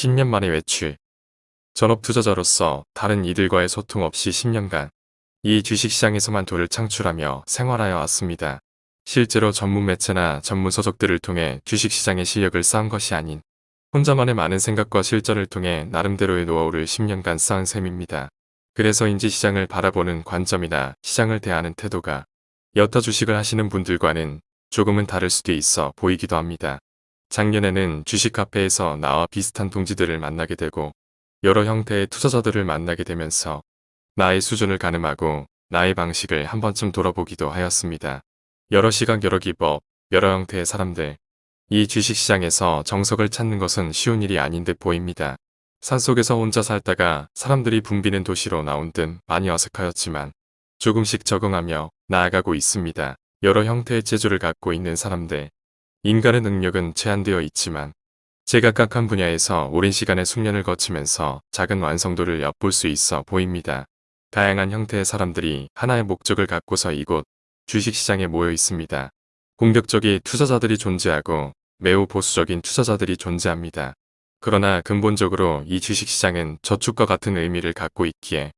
10년 만에 외출. 전업 투자자로서 다른 이들과의 소통 없이 10년간 이 주식시장에서만 돈을 창출하며 생활하여 왔습니다. 실제로 전문 매체나 전문 서적들을 통해 주식시장의 실력을 쌓은 것이 아닌 혼자만의 많은 생각과 실전을 통해 나름대로의 노하우를 10년간 쌓은 셈입니다. 그래서 인지 시장을 바라보는 관점이나 시장을 대하는 태도가 여타 주식을 하시는 분들과는 조금은 다를 수도 있어 보이기도 합니다. 작년에는 주식 카페에서 나와 비슷한 동지들을 만나게 되고 여러 형태의 투자자들을 만나게 되면서 나의 수준을 가늠하고 나의 방식을 한 번쯤 돌아보기도 하였습니다. 여러 시각 여러 기법, 여러 형태의 사람들. 이 주식시장에서 정석을 찾는 것은 쉬운 일이 아닌 듯 보입니다. 산속에서 혼자 살다가 사람들이 붐비는 도시로 나온 듯 많이 어색하였지만 조금씩 적응하며 나아가고 있습니다. 여러 형태의 재주를 갖고 있는 사람들, 인간의 능력은 제한되어 있지만 제각각 한 분야에서 오랜 시간의 숙련을 거치면서 작은 완성도를 엿볼 수 있어 보입니다. 다양한 형태의 사람들이 하나의 목적을 갖고서 이곳 주식시장에 모여 있습니다. 공격적인 투자자들이 존재하고 매우 보수적인 투자자들이 존재합니다. 그러나 근본적으로 이 주식시장은 저축과 같은 의미를 갖고 있기에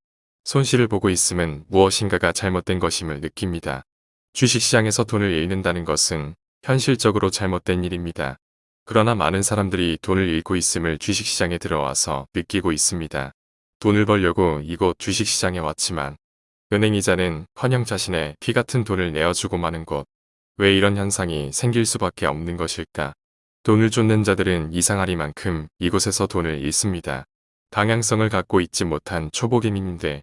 손실을 보고 있음은 무엇인가가 잘못된 것임을 느낍니다. 주식시장에서 돈을 잃는다는 것은 현실적으로 잘못된 일입니다. 그러나 많은 사람들이 돈을 잃고 있음을 주식시장에 들어와서 느끼고 있습니다. 돈을 벌려고 이곳 주식시장에 왔지만 은행 이자는 커녕 자신의 피 같은 돈을 내어주고 마는 곳. 왜 이런 현상이 생길 수밖에 없는 것일까? 돈을 쫓는 자들은 이상하리만큼 이곳에서 돈을 잃습니다. 방향성을 갖고 있지 못한 초보 개미인데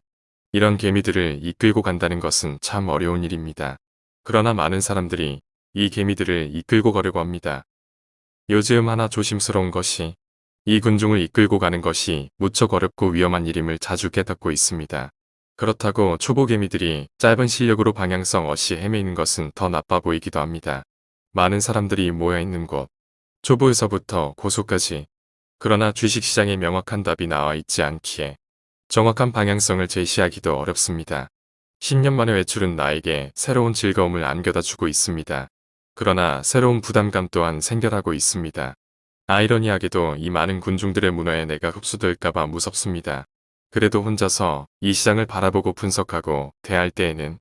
이런 개미들을 이끌고 간다는 것은 참 어려운 일입니다. 그러나 많은 사람들이 이 개미들을 이끌고 가려고 합니다. 요즘 하나 조심스러운 것이 이 군중을 이끌고 가는 것이 무척 어렵고 위험한 일임을 자주 깨닫고 있습니다. 그렇다고 초보 개미들이 짧은 실력으로 방향성 없이 헤매는 것은 더 나빠 보이기도 합니다. 많은 사람들이 모여있는 곳, 초보에서부터 고소까지 그러나 주식시장에 명확한 답이 나와 있지 않기에 정확한 방향성을 제시하기도 어렵습니다. 10년 만의 외출은 나에게 새로운 즐거움을 안겨다 주고 있습니다. 그러나 새로운 부담감 또한 생겨나고 있습니다. 아이러니하게도 이 많은 군중들의 문화에 내가 흡수될까봐 무섭습니다. 그래도 혼자서 이 시장을 바라보고 분석하고 대할 때에는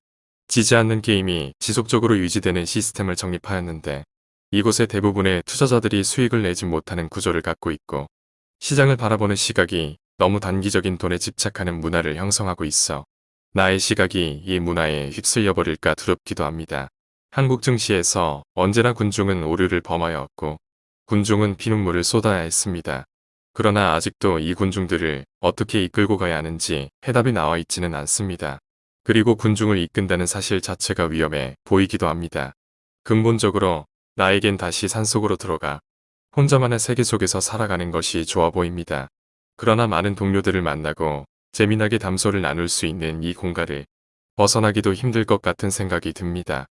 지지 않는 게임이 지속적으로 유지되는 시스템을 정립하였는데 이곳의 대부분의 투자자들이 수익을 내지 못하는 구조를 갖고 있고 시장을 바라보는 시각이 너무 단기적인 돈에 집착하는 문화를 형성하고 있어 나의 시각이 이 문화에 휩쓸려 버릴까 두렵기도 합니다. 한국 증시에서 언제나 군중은 오류를 범하였고 군중은 피눈물을 쏟아야 했습니다. 그러나 아직도 이 군중들을 어떻게 이끌고 가야 하는지 해답이 나와 있지는 않습니다. 그리고 군중을 이끈다는 사실 자체가 위험해 보이기도 합니다. 근본적으로 나에겐 다시 산속으로 들어가 혼자만의 세계 속에서 살아가는 것이 좋아 보입니다. 그러나 많은 동료들을 만나고 재미나게 담소를 나눌 수 있는 이 공간을 벗어나기도 힘들 것 같은 생각이 듭니다.